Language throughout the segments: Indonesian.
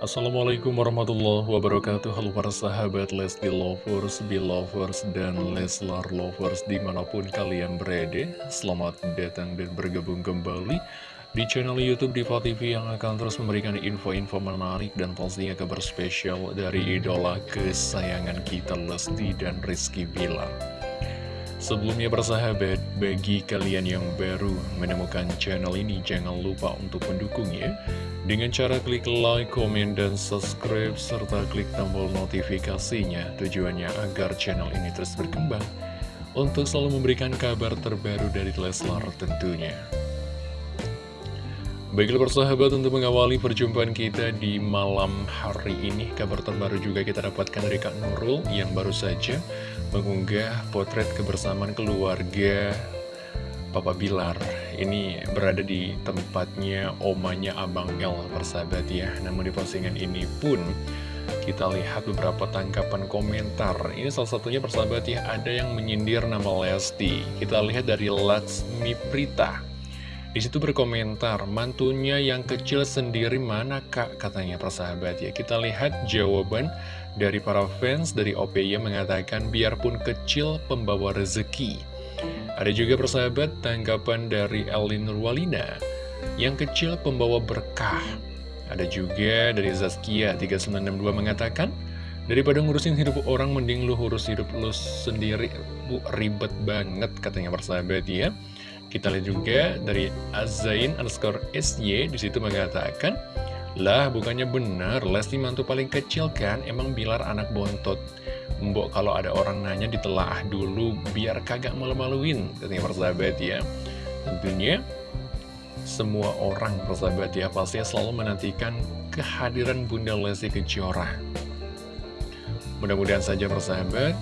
Assalamualaikum warahmatullahi wabarakatuh. Halo para sahabat Lesti Lovers, Belovers, dan Leslar Lovers di mana pun kalian berada. Selamat datang dan bergabung kembali di channel Youtube Diva TV yang akan terus memberikan info-info menarik dan pastinya kabar spesial dari idola kesayangan kita Lesti dan Rizky Bilar. Sebelumnya bersahabat, bagi kalian yang baru menemukan channel ini jangan lupa untuk mendukungnya dengan cara klik like, komen, dan subscribe serta klik tombol notifikasinya tujuannya agar channel ini terus berkembang untuk selalu memberikan kabar terbaru dari Leslar tentunya. Baiklah persahabat untuk mengawali perjumpaan kita di malam hari ini Kabar terbaru juga kita dapatkan dari Kak Nurul yang baru saja mengunggah potret kebersamaan keluarga Papa Bilar Ini berada di tempatnya omanya Abang El persahabat ya Namun di postingan ini pun kita lihat beberapa tangkapan komentar Ini salah satunya persahabat ya ada yang menyindir nama Lesti Kita lihat dari Laksmi Prita di situ berkomentar, mantunya yang kecil sendiri mana kak? Katanya persahabat ya. Kita lihat jawaban dari para fans dari OPY mengatakan biarpun kecil pembawa rezeki. Ada juga persahabat tanggapan dari Elin Nurwalina. Yang kecil pembawa berkah. Ada juga dari Zaskia 3962 mengatakan, Daripada ngurusin hidup orang, mending lu urus hidup lu sendiri. Bu, ribet banget katanya persahabat ya. Kita lihat juga dari Azain underscore SY di situ mengatakan, Lah bukannya benar, Lesti mantu paling kecil kan, emang Bilar anak bontot. Mbok kalau ada orang nanya ditelaah dulu, biar kagak malu-maluin, katanya persahabat ya. Tentunya, semua orang persahabat ya pasti selalu menantikan kehadiran Bunda Lesti Kejora. Mudah-mudahan saja persahabat,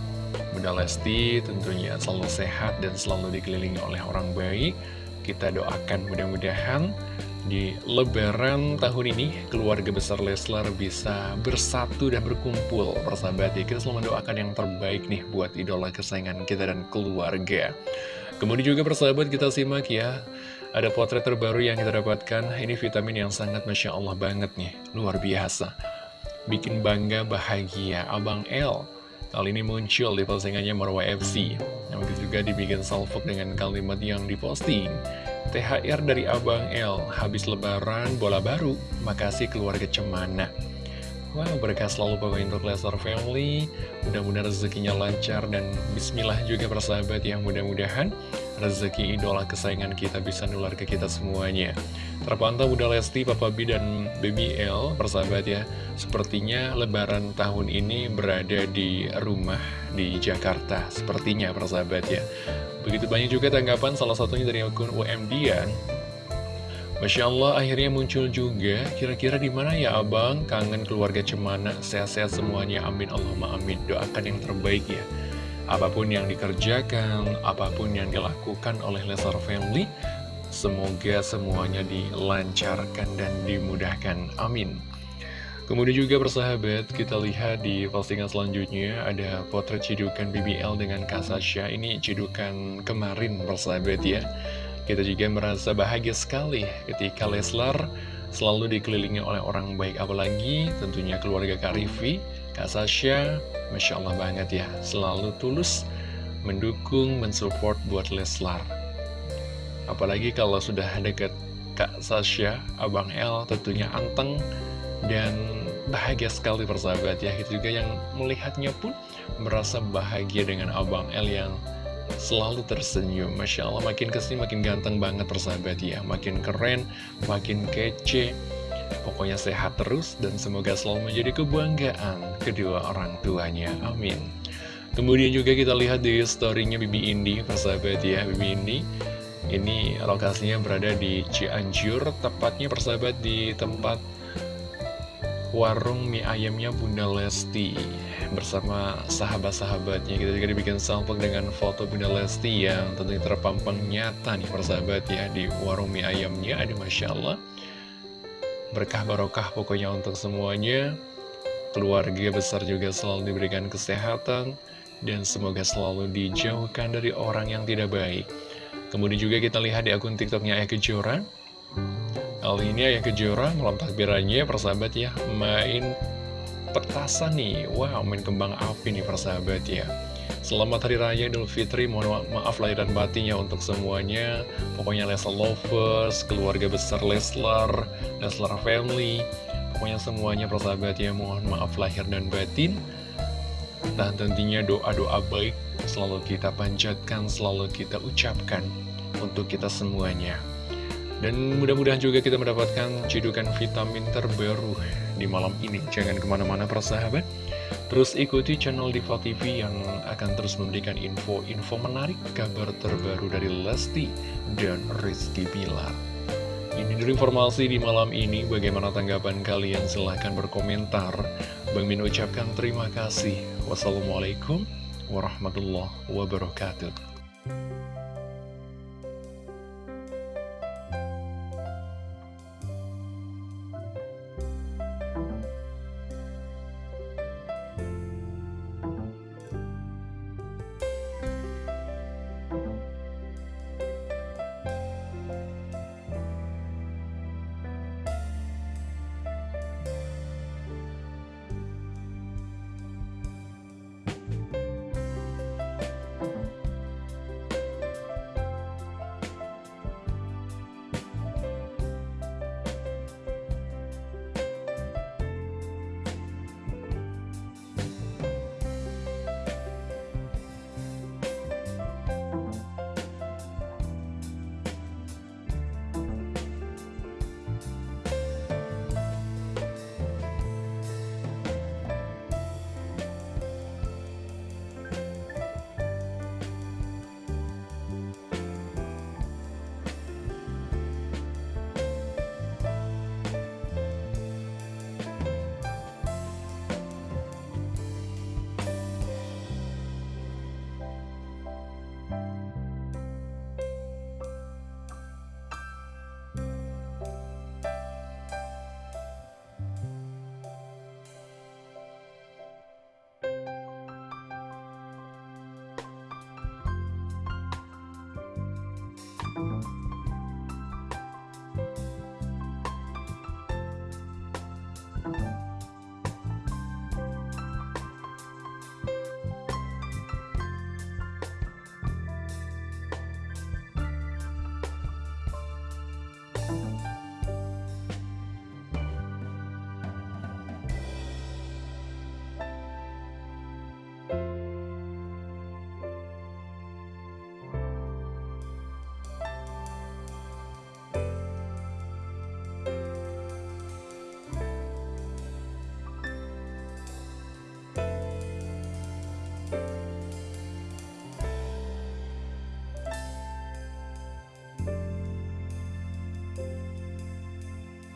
Bunda Lesti tentunya selalu sehat dan selalu dikelilingi oleh orang baik. Kita doakan mudah-mudahan di lebaran tahun ini keluarga besar Leslar bisa bersatu dan berkumpul persahabat ya. Kita selalu mendoakan yang terbaik nih buat idola kesayangan kita dan keluarga. Kemudian juga persahabat kita simak ya. Ada potret terbaru yang kita dapatkan. Ini vitamin yang sangat Masya Allah banget nih. Luar biasa. Bikin bangga bahagia Abang L Kali ini muncul di postingannya Marwa FC Yang juga dibikin salvok dengan kalimat yang diposting THR dari Abang L. Habis lebaran bola baru. Makasih keluarga cemana. Wow, berkah selalu pokoknya untuk Lesnar Family. Mudah-mudahan rezekinya lancar dan bismillah juga persahabat yang mudah-mudahan rezeki idola kesayangan kita bisa nular ke kita semuanya. Terpantau Bunda Lesti, Papa B, dan Baby L, persahabat ya. Sepertinya lebaran tahun ini berada di rumah di Jakarta. Sepertinya persahabat ya. Begitu banyak juga tanggapan salah satunya dari akun UMD ya Masya Allah akhirnya muncul juga. Kira-kira di mana ya abang? Kangen keluarga cemana? Sehat-sehat semuanya. Amin Allahumma amin. Doakan yang terbaik ya Apa pun yang dikerjakan Apa pun yang dilakukan oleh Lesar Family Semoga semuanya dilancarkan dan dimudahkan Amin Kemudian juga persahabat, kita lihat di postingan selanjutnya ada potret cidukan BBL dengan Kasasya. Ini cidukan kemarin persahabat ya. Kita juga merasa bahagia sekali ketika Leslar selalu dikelilingi oleh orang baik apalagi tentunya keluarga Kak Rivi, Kak Sasha, Masya Allah banget ya, selalu tulus mendukung, mensupport buat Leslar. Apalagi kalau sudah deket Kak Sasha, Abang L tentunya anteng dan bahagia sekali persahabat ya. Itu juga yang melihatnya pun merasa bahagia dengan Abang L yang selalu tersenyum Masya Allah makin ke sini makin ganteng banget persahabat ya Makin keren, makin kece Pokoknya sehat terus dan semoga selalu menjadi kebanggaan kedua orang tuanya. Amin. Kemudian juga kita lihat di storynya Bibi Indi persahabat ya Bibi Indi. Ini lokasinya berada di Cianjur Tepatnya persahabat di tempat warung mie ayamnya Bunda Lesti. Bersama sahabat-sahabatnya kita juga dibikin sampel dengan foto Bunda Lesti yang tentunya terpampang nyata nih persahabat ya di warung mie ayamnya. Ada Masya Allah berkah barokah pokoknya untuk semuanya. Keluarga besar juga selalu diberikan kesehatan dan semoga selalu dijauhkan dari orang yang tidak baik. Kemudian juga kita lihat di akun tiktoknya Aya Kejora. Kali ini Ayah Kejora malam takbirannya persahabat ya Main petasan nih. Wow main kembang api nih persahabat ya Selamat Hari Raya Idul Fitri. Mohon maaf lahir dan batinnya untuk semuanya. Pokoknya Leslar Lovers Keluarga besar Leslar Leslar Family Pokoknya semuanya persahabat ya. Mohon maaf lahir dan batin. Dan tentunya doa-doa baik Selalu kita panjatkan Selalu kita ucapkan Untuk kita semuanya. Dan mudah-mudahan juga kita mendapatkan cedukan vitamin terbaru di malam ini. Jangan ke mana-mana persahabat. Terus ikuti channel Diva TV yang akan terus memberikan info-info menarik, kabar terbaru dari Lesti dan Rizky Bilar. Ini dari informasi di malam ini, bagaimana tanggapan kalian? Silahkan berkomentar. Bang Min ucapkan terima kasih. Wassalamualaikum warahmatullahi wabarakatuh.